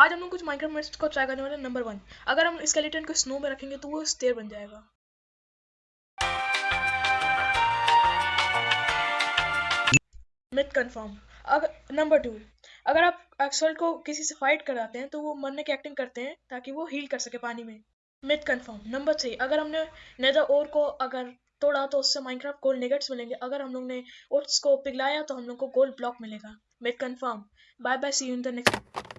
आज हम लोग कुछ माइक्रो को ट्राई करने वाले नंबर वन अगर हम स्केलेटन को स्नो में रखेंगे तो वो स्टेयर बन जाएगा। मिथ कंफर्म अगर नंबर टू अगर आप एक्सल को किसी से फाइट कराते हैं तो वो मरने की एक्टिंग करते हैं, ताकि वो हील कर सके पानी में। मिथ कंफर्म नंबर थ्री अगर हमने नेदर ओर को अगर तोड़ा तो उससे माइनक्राफ्ट गोल्ड निगेट्स मिलेंगे। अगर हम लोग ने ओट्स को पिघलाया तो हम लोग को गोल्ड ब्लॉक मिलेगा। Myth confirm bye bye see you in the next